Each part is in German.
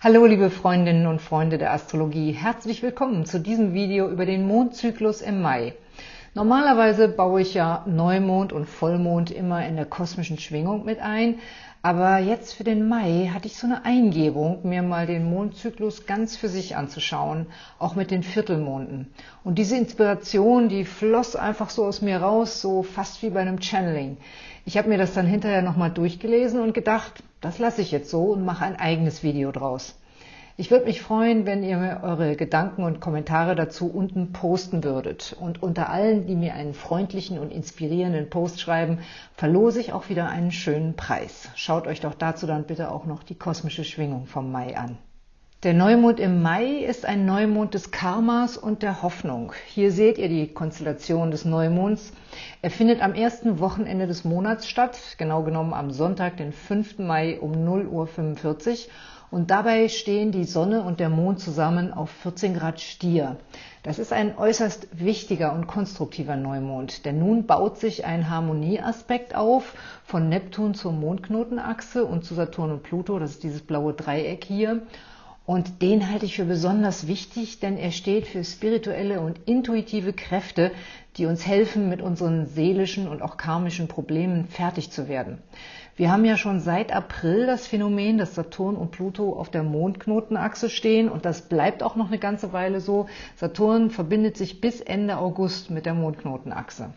Hallo liebe Freundinnen und Freunde der Astrologie, herzlich willkommen zu diesem Video über den Mondzyklus im Mai. Normalerweise baue ich ja Neumond und Vollmond immer in der kosmischen Schwingung mit ein, aber jetzt für den Mai hatte ich so eine Eingebung, mir mal den Mondzyklus ganz für sich anzuschauen, auch mit den Viertelmonden. Und diese Inspiration, die floss einfach so aus mir raus, so fast wie bei einem Channeling. Ich habe mir das dann hinterher nochmal durchgelesen und gedacht, das lasse ich jetzt so und mache ein eigenes Video draus. Ich würde mich freuen, wenn ihr mir eure Gedanken und Kommentare dazu unten posten würdet. Und unter allen, die mir einen freundlichen und inspirierenden Post schreiben, verlose ich auch wieder einen schönen Preis. Schaut euch doch dazu dann bitte auch noch die kosmische Schwingung vom Mai an. Der Neumond im Mai ist ein Neumond des Karmas und der Hoffnung. Hier seht ihr die Konstellation des Neumonds. Er findet am ersten Wochenende des Monats statt, genau genommen am Sonntag, den 5. Mai um 0.45 Uhr und dabei stehen die Sonne und der Mond zusammen auf 14 Grad Stier. Das ist ein äußerst wichtiger und konstruktiver Neumond, denn nun baut sich ein Harmonieaspekt auf von Neptun zur Mondknotenachse und zu Saturn und Pluto, das ist dieses blaue Dreieck hier. Und den halte ich für besonders wichtig, denn er steht für spirituelle und intuitive Kräfte, die uns helfen, mit unseren seelischen und auch karmischen Problemen fertig zu werden. Wir haben ja schon seit April das Phänomen, dass Saturn und Pluto auf der Mondknotenachse stehen und das bleibt auch noch eine ganze Weile so. Saturn verbindet sich bis Ende August mit der Mondknotenachse.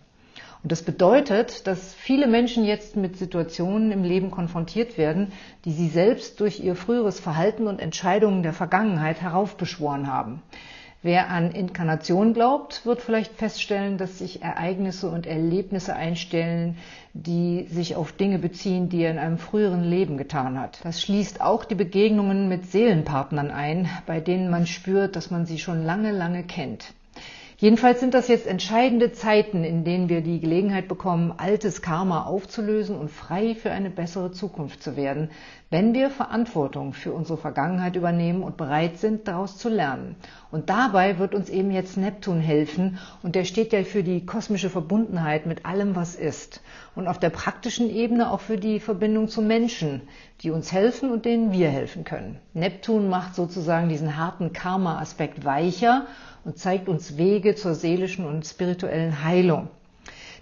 Und das bedeutet, dass viele Menschen jetzt mit Situationen im Leben konfrontiert werden, die sie selbst durch ihr früheres Verhalten und Entscheidungen der Vergangenheit heraufbeschworen haben. Wer an Inkarnation glaubt, wird vielleicht feststellen, dass sich Ereignisse und Erlebnisse einstellen, die sich auf Dinge beziehen, die er in einem früheren Leben getan hat. Das schließt auch die Begegnungen mit Seelenpartnern ein, bei denen man spürt, dass man sie schon lange, lange kennt. Jedenfalls sind das jetzt entscheidende Zeiten, in denen wir die Gelegenheit bekommen, altes Karma aufzulösen und frei für eine bessere Zukunft zu werden, wenn wir Verantwortung für unsere Vergangenheit übernehmen und bereit sind, daraus zu lernen. Und dabei wird uns eben jetzt Neptun helfen und der steht ja für die kosmische Verbundenheit mit allem, was ist. Und auf der praktischen Ebene auch für die Verbindung zu Menschen, die uns helfen und denen wir helfen können. Neptun macht sozusagen diesen harten Karma-Aspekt weicher und zeigt uns Wege zur seelischen und spirituellen Heilung.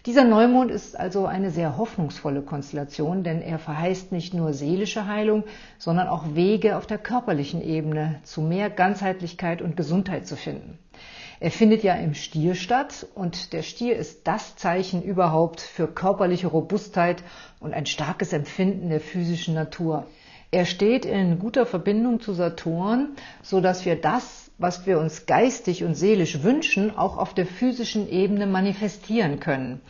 Dieser Neumond ist also eine sehr hoffnungsvolle Konstellation, denn er verheißt nicht nur seelische Heilung, sondern auch Wege auf der körperlichen Ebene zu mehr Ganzheitlichkeit und Gesundheit zu finden. Er findet ja im Stier statt und der Stier ist das Zeichen überhaupt für körperliche Robustheit und ein starkes Empfinden der physischen Natur. Er steht in guter Verbindung zu Saturn, so dass wir das was wir uns geistig und seelisch wünschen, auch auf der physischen Ebene manifestieren können.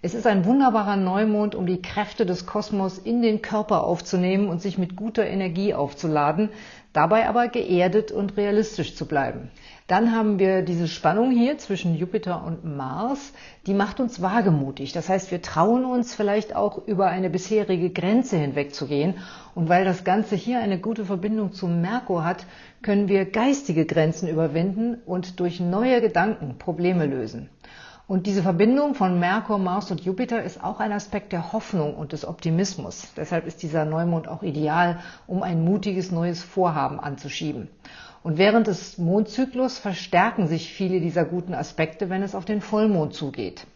Es ist ein wunderbarer Neumond, um die Kräfte des Kosmos in den Körper aufzunehmen und sich mit guter Energie aufzuladen, dabei aber geerdet und realistisch zu bleiben. Dann haben wir diese Spannung hier zwischen Jupiter und Mars, die macht uns wagemutig. Das heißt, wir trauen uns vielleicht auch über eine bisherige Grenze hinwegzugehen. Und weil das Ganze hier eine gute Verbindung zum Merkur hat, können wir geistige Grenzen überwinden und durch neue Gedanken Probleme lösen. Und diese Verbindung von Merkur, Mars und Jupiter ist auch ein Aspekt der Hoffnung und des Optimismus. Deshalb ist dieser Neumond auch ideal, um ein mutiges neues Vorhaben anzuschieben. Und während des Mondzyklus verstärken sich viele dieser guten Aspekte, wenn es auf den Vollmond zugeht.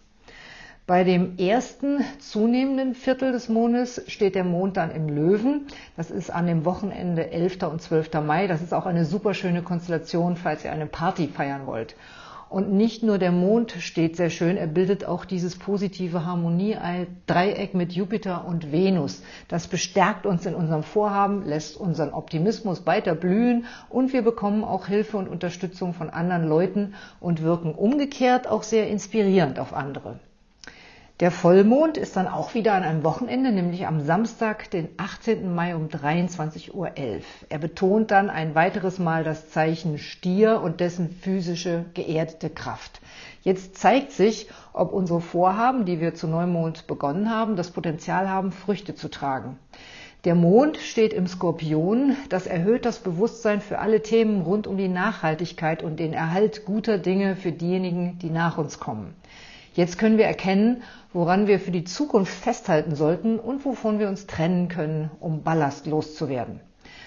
Bei dem ersten zunehmenden Viertel des Mondes steht der Mond dann im Löwen. Das ist an dem Wochenende 11. und 12. Mai. Das ist auch eine super schöne Konstellation, falls ihr eine Party feiern wollt. Und nicht nur der Mond steht sehr schön, er bildet auch dieses positive Harmonie-Dreieck mit Jupiter und Venus. Das bestärkt uns in unserem Vorhaben, lässt unseren Optimismus weiter blühen und wir bekommen auch Hilfe und Unterstützung von anderen Leuten und wirken umgekehrt auch sehr inspirierend auf andere. Der Vollmond ist dann auch wieder an einem Wochenende, nämlich am Samstag, den 18. Mai um 23.11 Uhr. Er betont dann ein weiteres Mal das Zeichen Stier und dessen physische geerdete Kraft. Jetzt zeigt sich, ob unsere Vorhaben, die wir zu Neumond begonnen haben, das Potenzial haben, Früchte zu tragen. Der Mond steht im Skorpion. Das erhöht das Bewusstsein für alle Themen rund um die Nachhaltigkeit und den Erhalt guter Dinge für diejenigen, die nach uns kommen. Jetzt können wir erkennen, woran wir für die Zukunft festhalten sollten und wovon wir uns trennen können, um Ballast loszuwerden.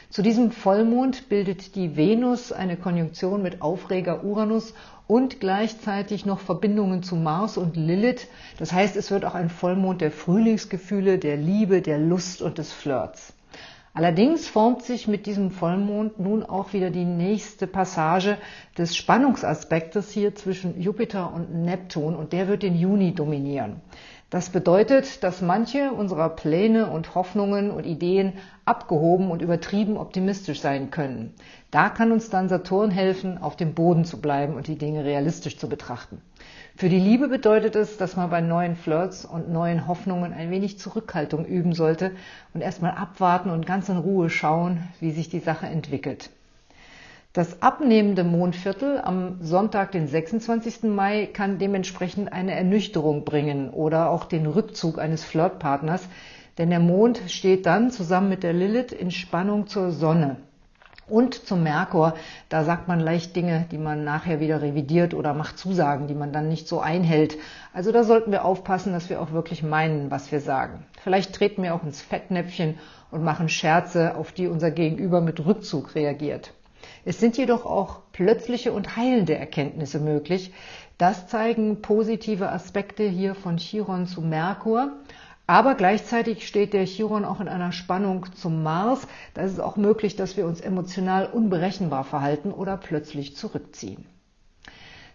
Zu diesem Vollmond bildet die Venus eine Konjunktion mit Aufreger Uranus und gleichzeitig noch Verbindungen zu Mars und Lilith. Das heißt, es wird auch ein Vollmond der Frühlingsgefühle, der Liebe, der Lust und des Flirts. Allerdings formt sich mit diesem Vollmond nun auch wieder die nächste Passage des Spannungsaspektes hier zwischen Jupiter und Neptun und der wird den Juni dominieren. Das bedeutet, dass manche unserer Pläne und Hoffnungen und Ideen abgehoben und übertrieben optimistisch sein können. Da kann uns dann Saturn helfen, auf dem Boden zu bleiben und die Dinge realistisch zu betrachten. Für die Liebe bedeutet es, dass man bei neuen Flirts und neuen Hoffnungen ein wenig Zurückhaltung üben sollte und erstmal abwarten und ganz in Ruhe schauen, wie sich die Sache entwickelt. Das abnehmende Mondviertel am Sonntag, den 26. Mai, kann dementsprechend eine Ernüchterung bringen oder auch den Rückzug eines Flirtpartners, denn der Mond steht dann zusammen mit der Lilith in Spannung zur Sonne und zum Merkur. Da sagt man leicht Dinge, die man nachher wieder revidiert oder macht Zusagen, die man dann nicht so einhält. Also da sollten wir aufpassen, dass wir auch wirklich meinen, was wir sagen. Vielleicht treten wir auch ins Fettnäpfchen und machen Scherze, auf die unser Gegenüber mit Rückzug reagiert. Es sind jedoch auch plötzliche und heilende Erkenntnisse möglich. Das zeigen positive Aspekte hier von Chiron zu Merkur. Aber gleichzeitig steht der Chiron auch in einer Spannung zum Mars. Da ist es auch möglich, dass wir uns emotional unberechenbar verhalten oder plötzlich zurückziehen.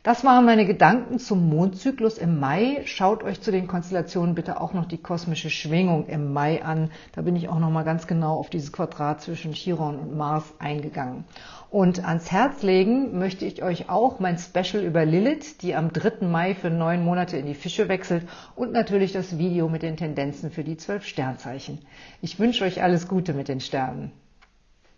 Das waren meine Gedanken zum Mondzyklus im Mai. Schaut euch zu den Konstellationen bitte auch noch die kosmische Schwingung im Mai an. Da bin ich auch noch mal ganz genau auf dieses Quadrat zwischen Chiron und Mars eingegangen. Und ans Herz legen möchte ich euch auch mein Special über Lilith, die am 3. Mai für neun Monate in die Fische wechselt und natürlich das Video mit den Tendenzen für die zwölf Sternzeichen. Ich wünsche euch alles Gute mit den Sternen.